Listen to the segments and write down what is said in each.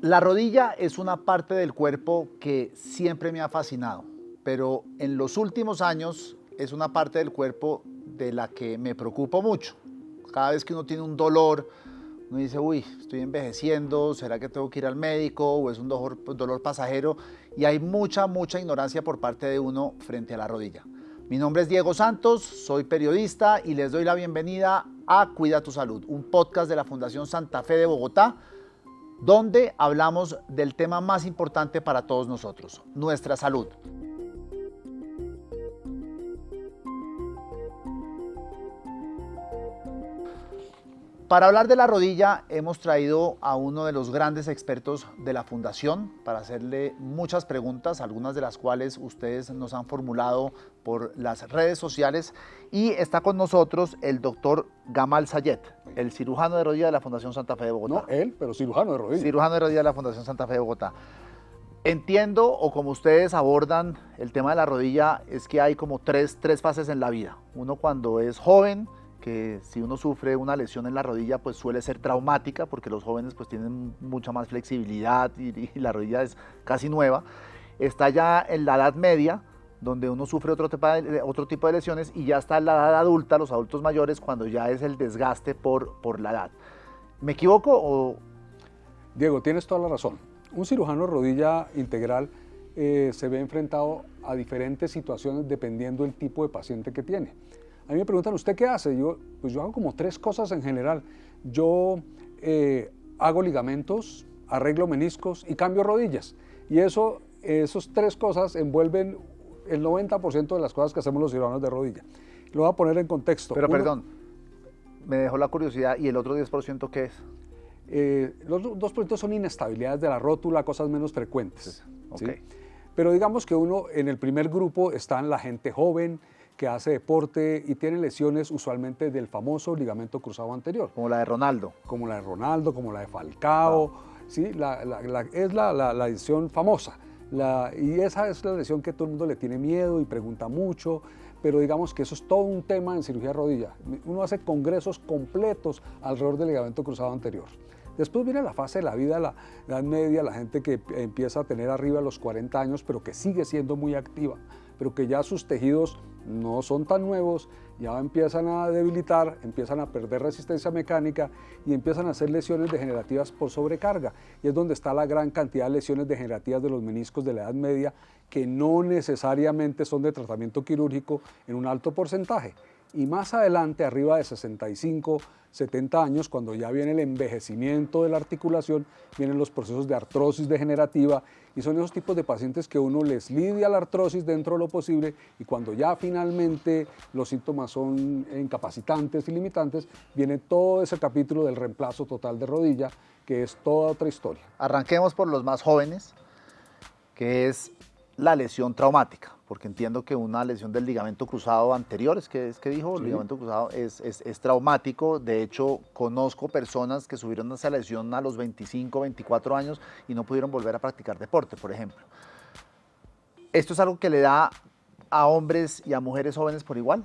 La rodilla es una parte del cuerpo que siempre me ha fascinado, pero en los últimos años es una parte del cuerpo de la que me preocupo mucho. Cada vez que uno tiene un dolor, uno dice, uy, estoy envejeciendo, ¿será que tengo que ir al médico o es un dolor, pasajero? Y hay mucha, mucha ignorancia por parte de uno frente a la rodilla. Mi nombre es Diego Santos, soy periodista y les doy la bienvenida a Cuida tu Salud, un podcast de la Fundación Santa Fe de Bogotá, donde hablamos del tema más importante para todos nosotros, nuestra salud. Para hablar de la rodilla hemos traído a uno de los grandes expertos de la Fundación para hacerle muchas preguntas, algunas de las cuales ustedes nos han formulado por las redes sociales. Y está con nosotros el doctor Gamal Sayet, el cirujano de rodilla de la Fundación Santa Fe de Bogotá. No, él, pero cirujano de rodilla. Cirujano de rodilla de la Fundación Santa Fe de Bogotá. Entiendo, o como ustedes abordan el tema de la rodilla, es que hay como tres, tres fases en la vida. Uno cuando es joven, que si uno sufre una lesión en la rodilla pues suele ser traumática porque los jóvenes pues tienen mucha más flexibilidad y, la rodilla es casi nueva. Está ya en la edad media donde uno sufre otro tipo, de, lesiones y ya está la edad adulta, los adultos mayores, cuando ya es el desgaste por, por la edad. ¿Me equivoco o...? Diego, tienes toda la razón. Un cirujano rodilla integral eh, se ve enfrentado a diferentes situaciones dependiendo del tipo de paciente que tiene. A mí me preguntan, ¿usted qué hace? Yo, pues yo hago como tres cosas en general. Yo eh, hago ligamentos, arreglo meniscos y cambio rodillas. Y eso, esas tres cosas envuelven el 90% de las cosas que hacemos los cirujanos de rodilla. Lo voy a poner en contexto. Pero perdón, me dejó la curiosidad, ¿y el otro 10% qué es? Eh, los 2% son inestabilidades de la rótula, cosas menos frecuentes. Pero digamos que uno en el primer grupo están la gente joven, que hace deporte y tiene lesiones usualmente del famoso ligamento cruzado anterior. Como la de Ronaldo. Como la de Ronaldo, como la de Falcao. ¿sí? es la, lesión famosa. Y esa es la lesión que todo el mundo le tiene miedo y pregunta mucho, pero digamos que eso es todo un tema en cirugía de rodilla. Uno hace congresos completos alrededor del ligamento cruzado anterior. Después viene la fase de la vida, la edad media, la gente que empieza a tener arriba los 40 años, pero que sigue siendo muy activa pero que ya sus tejidos no son tan nuevos, ya empiezan a debilitar, empiezan a perder resistencia mecánica y empiezan a hacer lesiones degenerativas por sobrecarga. Y es donde está la gran cantidad de lesiones degenerativas de los meniscos de la Edad Media que no necesariamente son de tratamiento quirúrgico en un alto porcentaje. Y más adelante, arriba de 65, 70 años, cuando ya viene el envejecimiento de la articulación, vienen los procesos de artrosis degenerativa y son esos tipos de pacientes que uno les lidia la artrosis dentro de lo posible y cuando ya finalmente los síntomas son incapacitantes y limitantes, viene todo ese capítulo del reemplazo total de rodilla, que es toda otra historia. Arranquemos por los más jóvenes, que es la lesión traumática porque entiendo que una lesión del ligamento cruzado anterior, es que, es que dijo, el ligamento cruzado es, es, traumático. De hecho, conozco personas que subieron esa lesión a los 25, 24 años y no pudieron volver a practicar deporte, por ejemplo. ¿Esto es algo que le da a hombres y a mujeres jóvenes por igual?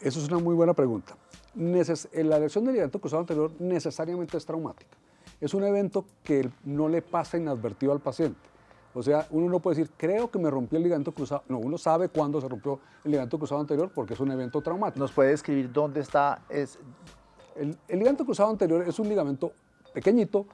Eso es una muy buena pregunta. la lesión del ligamento cruzado anterior necesariamente es traumática. Es un evento que no le pasa inadvertido al paciente o sea, uno no puede decir, creo que me rompió el ligamento cruzado. No, uno sabe cuándo se rompió el ligamento cruzado anterior porque es un evento traumático. ¿Nos puede describir dónde está? Es... El, el ligamento cruzado anterior es un ligamento pequeñito,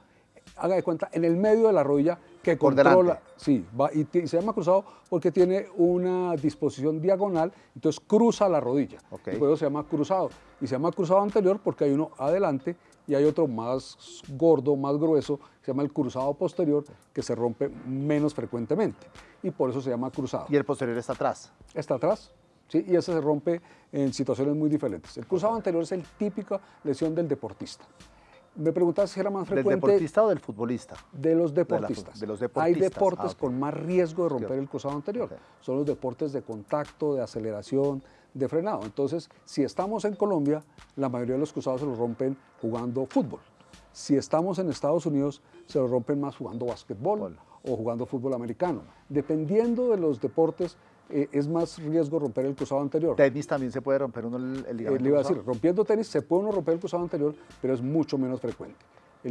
haga de cuenta, en el medio de la rodilla que controla. Sí, va, y, se llama cruzado porque tiene una disposición diagonal, entonces cruza la rodilla. Y por eso se llama cruzado. Y se llama cruzado anterior porque hay uno adelante y hay otro más gordo, más grueso, que se llama el cruzado posterior, que se rompe menos frecuentemente. Y por eso se llama cruzado. ¿Y el posterior está atrás? Está atrás, ¿sí? y ese se rompe en situaciones muy diferentes. El cruzado anterior es el típica lesión del deportista. Me preguntas si era más frecuente. ¿Del deportista o del futbolista? De los deportistas. De, los deportistas. Hay deportes ah, con más riesgo de romper el cruzado anterior. Son los deportes de contacto, de aceleración, de frenado. Entonces, si estamos en Colombia, la mayoría de los cruzados se los rompen jugando fútbol. Si estamos en Estados Unidos, se los rompen más jugando básquetbol o jugando fútbol americano. Dependiendo de los deportes, eh, es más riesgo romper el cruzado anterior. Tenis también se puede romper uno el, ligamento. Eh, le iba a decir, rompiendo tenis se puede uno romper el cruzado anterior, pero es mucho menos frecuente.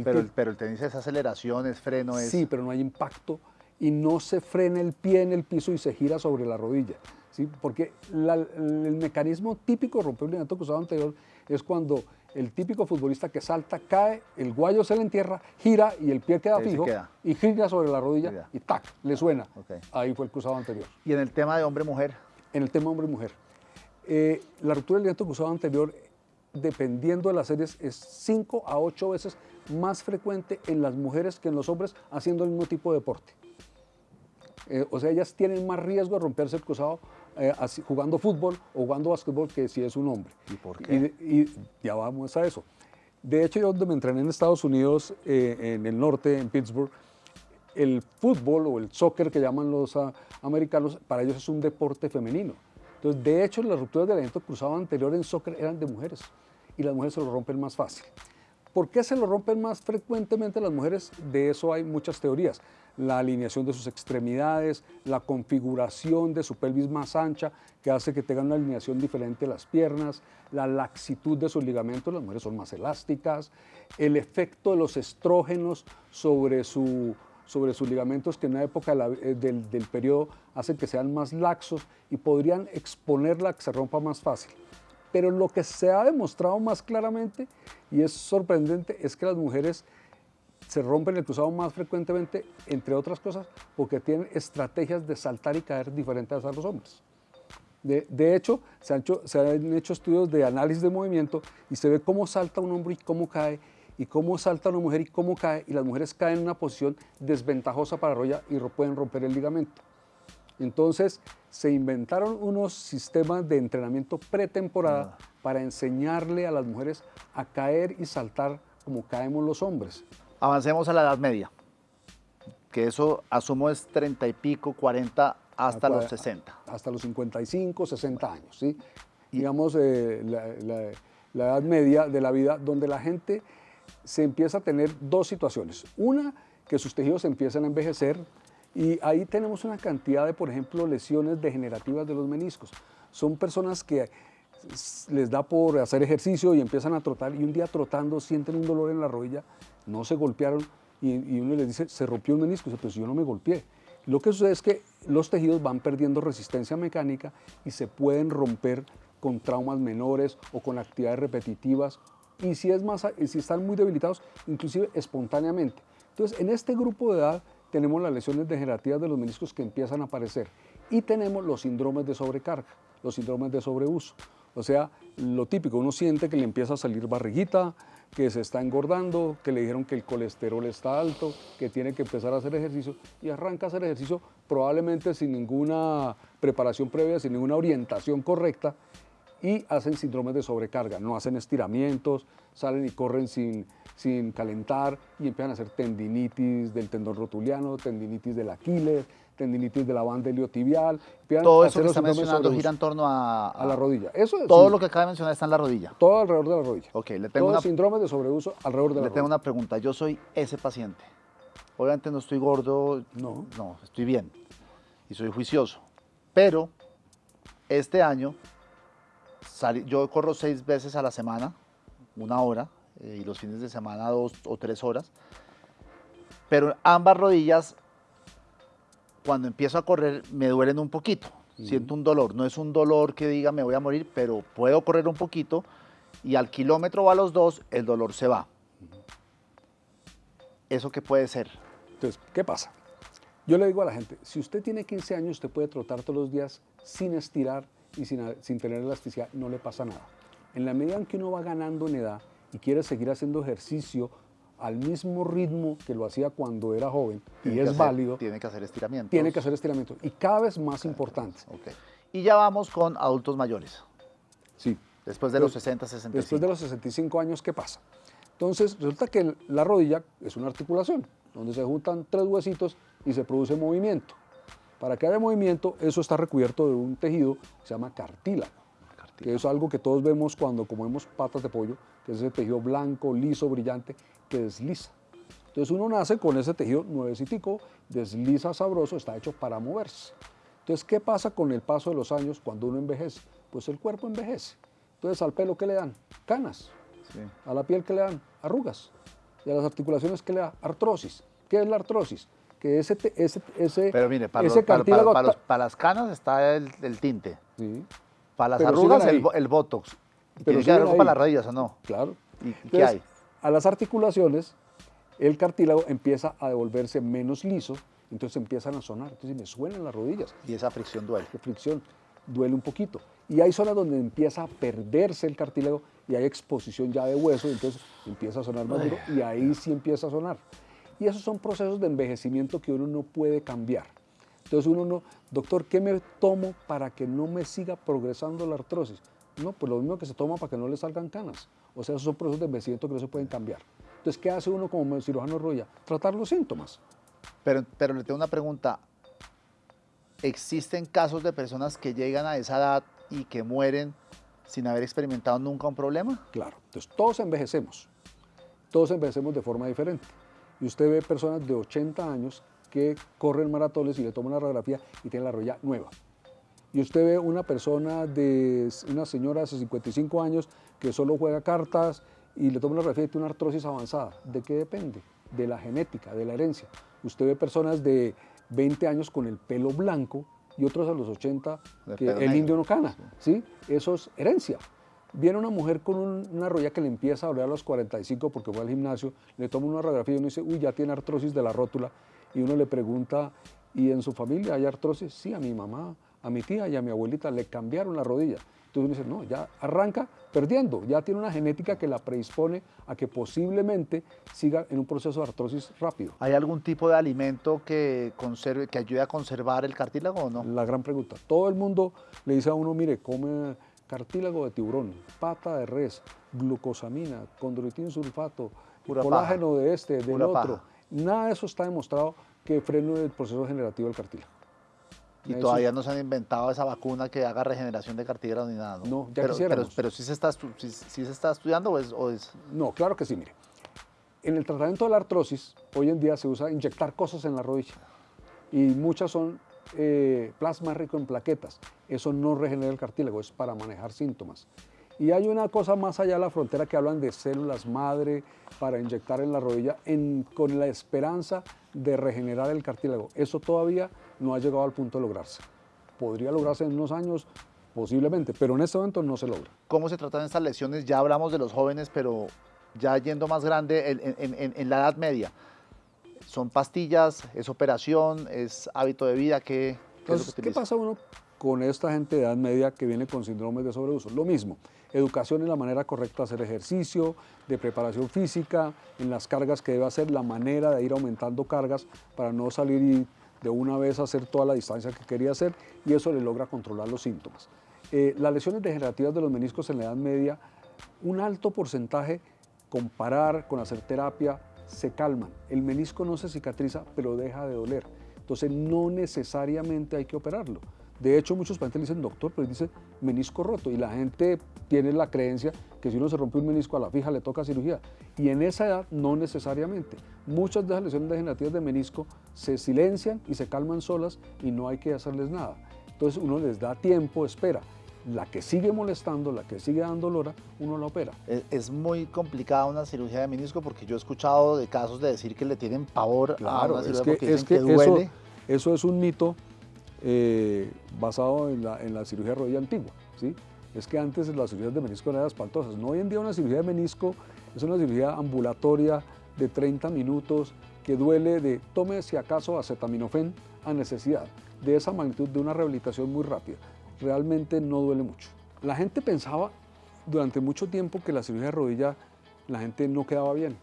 pero, el, pero el tenis es aceleración, es freno, es... Sí, pero no hay impacto y no se frena el pie en el piso y se gira sobre la rodilla. ¿Sí? Porque la- el mecanismo típico de romper el ligamento cruzado anterior es cuando el típico futbolista que salta, cae, el guayo se le entierra, gira y el pie queda fijo queda. y gira sobre la rodilla y tac, le suena. Ahí fue el cruzado anterior. Y en el tema de hombre-mujer, En el tema hombre y mujer, eh, la ruptura del ligamento cruzado anterior, dependiendo de las series, es 5 a 8 veces más frecuente en las mujeres que en los hombres haciendo el mismo tipo de deporte. Eh, o sea, ellas tienen más riesgo de romperse el cruzado eh, así- jugando fútbol o jugando básquetbol que si es un hombre. ¿Y por qué? Y, ya vamos a eso. De hecho, yo donde me entrené en Estados Unidos, eh, en el norte, en Pittsburgh, el fútbol o el soccer que llaman los ah, americanos, para ellos es un deporte femenino. Entonces, de hecho, las rupturas del aliento cruzado anterior en soccer eran de mujeres y las mujeres se lo rompen más fácil. ¿Por qué se lo rompen más frecuentemente las mujeres? De eso hay muchas teorías. La alineación de sus extremidades, la configuración de su pelvis más ancha, que hace que tengan una alineación diferente las piernas, la laxitud de sus ligamentos, las mujeres son más elásticas, el efecto de los estrógenos sobre, su, sobre sus ligamentos, que en una época eh, del, del periodo hacen que sean más laxos y podrían exponerla a que se rompa más fácil. Pero lo que se ha demostrado más claramente, y es sorprendente, es que las mujeres se rompen el cruzado más frecuentemente, entre otras cosas, porque tienen estrategias de saltar y caer diferentes a los hombres. De, hecho, se han, hecho, estudios de análisis de movimiento y se ve cómo salta un hombre y cómo cae, y cómo salta una mujer y cómo cae, y las mujeres caen en una posición desventajosa para rodilla y pueden romper el ligamento. Entonces, se inventaron unos sistemas de entrenamiento pretemporada para enseñarle a las mujeres a caer y saltar como caemos los hombres. avancemos a la Edad Media, que eso asumo es 30 y pico, 40 hasta los Acua- 60. Hasta los 55, 60 años, ¿sí? Digamos, eh, la, la- la edad media de la vida, donde la gente se empieza a tener dos situaciones. Una, que sus tejidos empiezan a envejecer y ahí tenemos una cantidad de, por ejemplo, lesiones degenerativas de los meniscos. Son personas que les da por hacer ejercicio y empiezan a trotar y un día trotando sienten un dolor en la rodilla, no se golpearon y, y uno les dice, se rompió un menisco, dice, pues yo no me golpeé. Lo que sucede es que los tejidos van perdiendo resistencia mecánica y se pueden romper con traumas menores o con actividades repetitivas y si, es más, y si están muy debilitados, inclusive espontáneamente. Entonces, en este grupo de edad tenemos las lesiones degenerativas de los meniscos que empiezan a aparecer y tenemos los síndromes de sobrecarga, los síndromes de sobreuso. O sea, lo típico, uno siente que le empieza a salir barriguita, que se está engordando, que le dijeron que el colesterol está alto, que tiene que empezar a hacer ejercicio y arranca a hacer ejercicio probablemente sin ninguna preparación previa, sin ninguna orientación correcta y hacen síndromes de sobrecarga, no hacen estiramientos, salen y corren sin, sin calentar y empiezan a hacer tendinitis del tendón rotuliano, tendinitis del Aquiles, tendinitis de la banda empiezan Todo eso que está mencionando gira en torno a, a la rodilla. Eso es Todo sí, lo que acaba de mencionar está en la rodilla. todo alrededor de la rodilla. Ok, le tengo Todos una- síndromes de sobreuso alrededor de la Le tengo rodilla. una pregunta. Yo soy ese paciente. Obviamente no estoy gordo. No. No, estoy bien. Y soy juicioso. Pero este año yo corro seis veces a la semana, una hora, eh, y los fines de semana dos o tres horas. Pero ambas rodillas, cuando empiezo a correr, me duelen un poquito. Siento un dolor. No es un dolor que diga me voy a morir, pero puedo correr un poquito y al kilómetro o a los dos el dolor se va. ¿Eso qué puede ser? Entonces, ¿qué pasa? Yo le digo a la gente, si usted tiene 15 años, usted puede trotar todos los días sin estirar y sin, sin tener elasticidad, no le pasa nada. En la medida en que uno va ganando en edad y quiere seguir haciendo ejercicio al mismo ritmo que lo hacía cuando era joven, y Tiene es hacer- válido, Tiene que hacer estiramientos. tiene que hacer estiramiento. Y cada vez más importante. Ok. Y ya vamos con adultos mayores. Sí. Después de los Pues, 60, 65. Después de los 65 años, ¿qué pasa? Entonces, resulta que la rodilla es una articulación, donde se juntan tres huesitos y se produce movimiento. Para que haya movimiento, eso está recubierto de un tejido que se llama cartílago, que es algo que todos vemos cuando comemos patas de pollo, que es ese tejido blanco, liso, brillante, que desliza. Entonces uno nace con ese tejido nuevecitico, desliza sabroso, está hecho para moverse. Entonces, ¿qué pasa con el paso de los años cuando uno envejece? Pues el cuerpo envejece. Entonces, al pelo, ¿qué le dan? Canas. Sí. A la piel, ¿qué le dan? Arrugas. Y a las articulaciones, ¿qué le da? Artrosis. ¿Qué es la artrosis? Que ese, ese, ese, Pero mire, para, ese los- para- cartílago para- para los- para las canas está el, el tinte. Sí, Para las Pero arrugas, el, el botox. ¿Y Pero ¿Tiene que haber para las rodillas o no? claro. ¿Y, y qué Entonces, hay? A las articulaciones, el cartílago empieza a devolverse menos liso, entonces empiezan a sonar. Entonces me suenan las rodillas. Y esa fricción duele. de fricción, duele un poquito. Y hay zonas donde empieza a perderse el cartílago y hay exposición ya de hueso, entonces empieza a sonar más duro y ahí sí empieza a sonar. Y esos son procesos de envejecimiento que uno no puede cambiar. Entonces uno no, doctor, ¿qué me tomo para que no me siga progresando la artrosis? No, pues lo mismo que se toma para que no le salgan canas. O sea, esos son procesos de envejecimiento que no se pueden cambiar. Entonces, ¿qué hace uno como cirujano rodilla? Tratar los síntomas. Pero, pero le tengo una pregunta. ¿Existen casos de personas que llegan a esa edad y que mueren sin haber experimentado nunca un problema? Claro, entonces todos envejecemos, todos envejecemos de forma diferente. Y usted ve personas de 80 años que corren maratones y le toman una radiografía y tienen la rodilla nueva. Y usted ve una persona de una señora de 55 años que solo juega cartas y le toma una radiografía y tiene una artrosis avanzada. ¿De qué depende? De la genética, de la herencia. Usted ve personas de 20 años con el pelo blanco y otros a los 80 De que el negro. indio no cana, ¿sí? Eso es herencia. Viene una mujer con un- una rodilla que le empieza a doler a los 45 porque fue al gimnasio, le toma una radiografía y uno dice, uy, ya tiene artrosis de la rótula. Y uno le pregunta, ¿y en su familia hay artrosis? Sí, a mi mamá, a mi tía y a mi abuelita le cambiaron la rodilla. Entonces uno dice, no, ya arranca perdiendo, ya tiene una genética que la predispone a que posiblemente siga en un proceso de artrosis rápido. ¿Hay algún tipo de alimento que, conserve, que ayude a conservar el cartílago o no? La gran pregunta. Todo el mundo le dice a uno, mire, come cartílago de tiburón, pata de res, glucosamina, condroitin sulfato, Pura colágeno de este, del Pura otro. paja. Nada de eso está demostrado que frene el proceso generativo del cartílago. Y Eso- todavía no se han inventado esa vacuna que haga regeneración de cartílago ni nada. No, No, ya pero, quisiéramos. pero sí, se está, sí- sí se está estudiando o es, o es- No, claro que sí, mire. En el tratamiento de la artrosis, hoy en día se usa inyectar cosas en la rodilla. Y muchas son eh, plasma rico en plaquetas. Eso no regenera el cartílago, es para manejar síntomas. Y hay una cosa más allá de la frontera que hablan de células madre para inyectar en la rodilla con la esperanza de regenerar el cartílago. Eso todavía no ha llegado al punto de lograrse. Podría lograrse en unos años, posiblemente, pero en este momento no se logra. ¿Cómo se tratan estas lesiones? Ya hablamos de los jóvenes, pero ya yendo más grande, en la edad media. ¿Son pastillas? ¿Es operación? ¿Es hábito de vida? ¿Qué, qué es lo que Entonces, ¿qué pasa uno con esta gente de edad media que viene con síndromes de sobreuso? Lo mismo, educación en la manera correcta de hacer ejercicio, de preparación física, en las cargas que debe hacer, la manera de ir aumentando cargas para no salir y de una vez hacer toda la distancia que quería hacer y eso le logra controlar los síntomas. Eh, las lesiones degenerativas de los meniscos en la edad media, un alto porcentaje, comparar con hacer terapia, se calman. El menisco no se cicatriza, pero deja de doler. Entonces no necesariamente hay que operarlo. De hecho, muchos pacientes dicen, doctor, pero dice menisco roto. Y la gente tiene la creencia que si uno se rompe un menisco a la fija le toca cirugía. Y en esa edad no necesariamente. Muchas de las lesiones degenerativas de menisco se silencian y se calman solas y no hay que hacerles nada. Entonces uno les da tiempo, espera. La que sigue molestando, la que sigue dando lora, uno la opera. Es, es muy complicada una cirugía de menisco porque yo he escuchado de casos de decir que le tienen pavor a Claro, una es que, porque es dicen que que eso, duele. eso es un mito eh, basado en la, en la cirugía de rodilla antigua. ¿sí? Es que antes las cirugías de menisco eran espantosas. No, hoy en día una cirugía de menisco es una cirugía ambulatoria de 30 minutos que duele de, tome si acaso acetaminofén a necesidad, de esa magnitud de una rehabilitación muy rápida. Realmente no duele mucho. La gente pensaba durante mucho tiempo que la cirugía de rodilla la gente no quedaba bien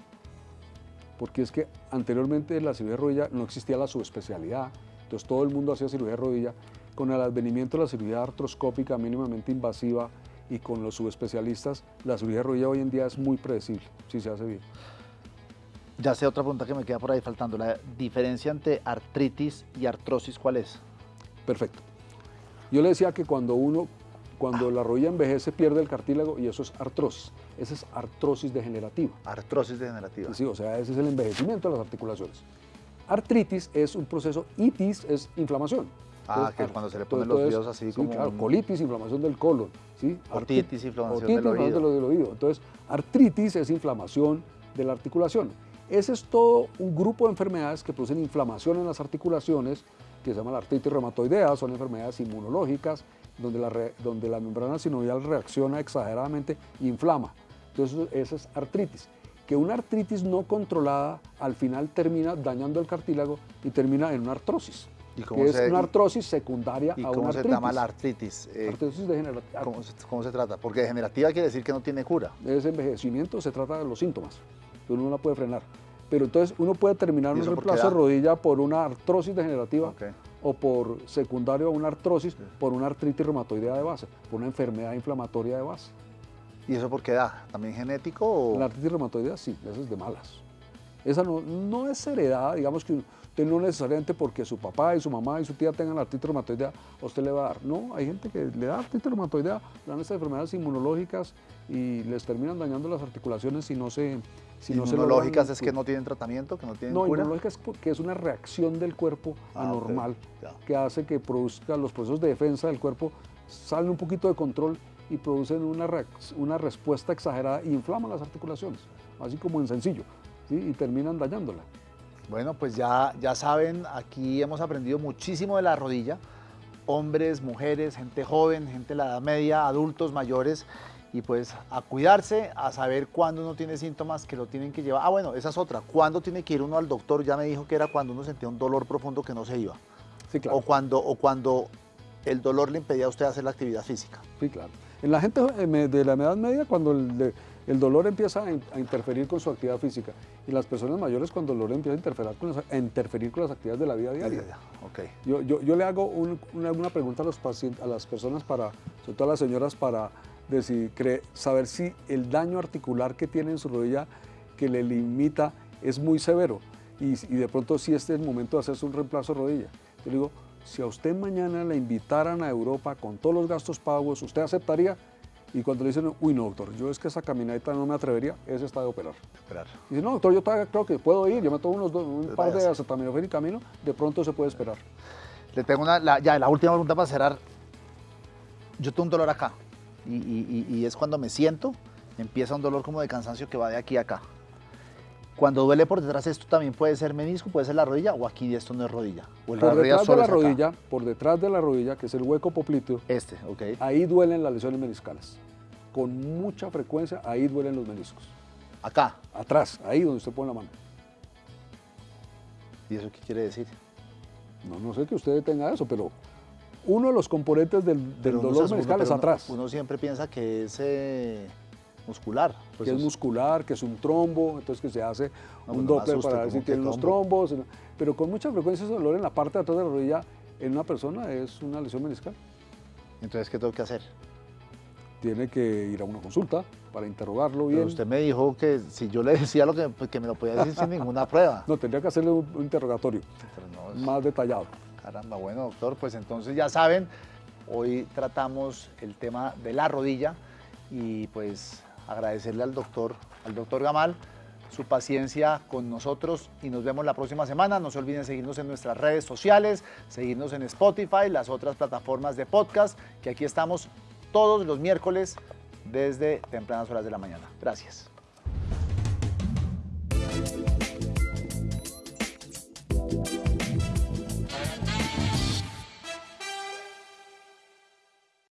porque es que anteriormente en la cirugía de rodilla no existía la subespecialidad, entonces todo el mundo hacía cirugía de rodilla. Con el advenimiento de la cirugía artroscópica mínimamente invasiva y con los subespecialistas, la cirugía de rodilla hoy en día es muy predecible, si se hace bien. Ya sé otra pregunta que me queda por ahí faltando. La diferencia entre artritis y artrosis, ¿cuál es? Perfecto. Yo le decía que cuando uno, cuando la rodilla envejece, pierde el cartílago y eso es artrosis. Esa es artrosis degenerativa. Artrosis degenerativa. Sí, o sea, ese es el envejecimiento de las articulaciones. Artritis es un proceso, itis es inflamación. Ah, Entonces, que cuando se le entonces, ponen los dedos así sí, como claro, un- colitis, inflamación del colon, ¿sí? Arti- inflamación otitis, del oído. del oído. Entonces, artritis es inflamación de la articulación. Ese es todo un grupo de enfermedades que producen inflamación en las articulaciones, que se llama la artritis reumatoidea, son enfermedades inmunológicas, donde la, donde la membrana sinovial reacciona exageradamente e inflama. Entonces, esa es artritis. Que una artritis no controlada al final termina dañando el cartílago y termina en una artrosis. ¿Y que es una artrosis secundaria a una cómo se llama la artritis? Eh, artritis degenerativa. ¿cómo se, ¿cómo, se, trata? Porque degenerativa quiere decir que no tiene cura. Es envejecimiento, se trata de los síntomas. Uno no la puede frenar. Pero entonces uno puede terminar un reemplazo de rodilla por una artrosis degenerativa o por secundario a una artrosis por una artritis reumatoidea de base, por una enfermedad inflamatoria de base. ¿Y eso por qué da? ¿También genético? O... La artritis reumatoidea sí, esa es de malas. Esa no, no es heredada, digamos que usted no necesariamente porque su papá y su mamá y su tía tengan artritis reumatoidea, a usted le va a dar. No, hay gente que le da artritis reumatoidea, le dan estas enfermedades inmunológicas y les terminan dañando las articulaciones si no se... Si inmunológicas es que no tienen tratamiento, que no tienen No, inmunológicas es que es una reacción del cuerpo ah, anormal que hace que produzca los procesos de defensa del cuerpo salen un poquito de control y producen una, una respuesta exagerada e inflaman las articulaciones, así como en sencillo, y terminan dañándola. Bueno, pues ya, ya saben, aquí hemos aprendido muchísimo de la rodilla, hombres, mujeres, gente joven, gente de la edad media, adultos, mayores, y pues a cuidarse, a saber cuándo uno tiene síntomas que lo tienen que llevar. Ah, bueno, esa es otra. ¿Cuándo tiene que ir uno al doctor? Ya me dijo que era cuando uno sentía un dolor profundo que no se iba. Sí, claro. O cuando, o cuando el dolor le impedía a usted hacer la actividad física. Sí, claro. En la gente eh, de la edad media, cuando el, el dolor empieza a, interferir con su actividad física y las personas mayores cuando el dolor empieza a interferir con las, interferir con las actividades de la vida diaria. Okay. Yo, yo, yo, le hago una, pregunta a, los pacientes, a las personas, para, sobre todo a las señoras, para decir, saber si el daño articular que tiene en su rodilla que le limita es muy severo y, y de pronto si este es el momento de hacerse un reemplazo de rodilla. Yo le digo, si a usted mañana le invitaran a Europa con todos los gastos pagos, ¿usted aceptaría? Y cuando le dicen, uy, no, doctor, yo es que esa caminadita no me atrevería, ese está de operar. Esperar. Y dice, no, doctor, yo creo que puedo ir, yo me tomo unos un pues par de acetaminofén y camino, de pronto se puede esperar. Le tengo una, ya, la última pregunta para cerrar. Yo tengo un dolor acá, y, y, es cuando me siento, empieza un dolor como de cansancio que va de aquí a acá. Cuando duele por detrás, esto también puede ser menisco, puede ser la rodilla, o aquí esto no es rodilla. O por detrás de la rodilla, por detrás de la rodilla, que es el hueco popliteo. Este, ok. Ahí duelen las lesiones meniscales. Con mucha frecuencia, ahí duelen los meniscos. Acá. Atrás, ahí donde usted pone la mano. ¿Y eso qué quiere decir? No, no sé que usted tenga eso, pero uno de los componentes del, dolor meniscal es atrás. Uno, siempre piensa que es eh, muscular. Pues que es, muscular, que es un trombo, entonces que se hace un doppler para ver si tiene los trombos. Pero con mucha frecuencia ese dolor en la parte de atrás de la rodilla en una persona es una lesión meniscal. Entonces, ¿qué tengo que hacer? Tiene que ir a una consulta para interrogarlo bien. Pero usted me dijo que si yo le decía lo que, pues, que me lo podía decir sin ninguna prueba. No, tendría que hacerle un, interrogatorio más detallado. Caramba, bueno, doctor, pues entonces ya saben, hoy tratamos el tema de la rodilla y pues agradecerle al doctor, al doctor Gamal su paciencia con nosotros y nos vemos la próxima semana. No se olviden seguirnos en nuestras redes sociales, seguirnos en Spotify, las otras plataformas de podcast, que aquí estamos todos los miércoles desde tempranas horas de la mañana. Gracias.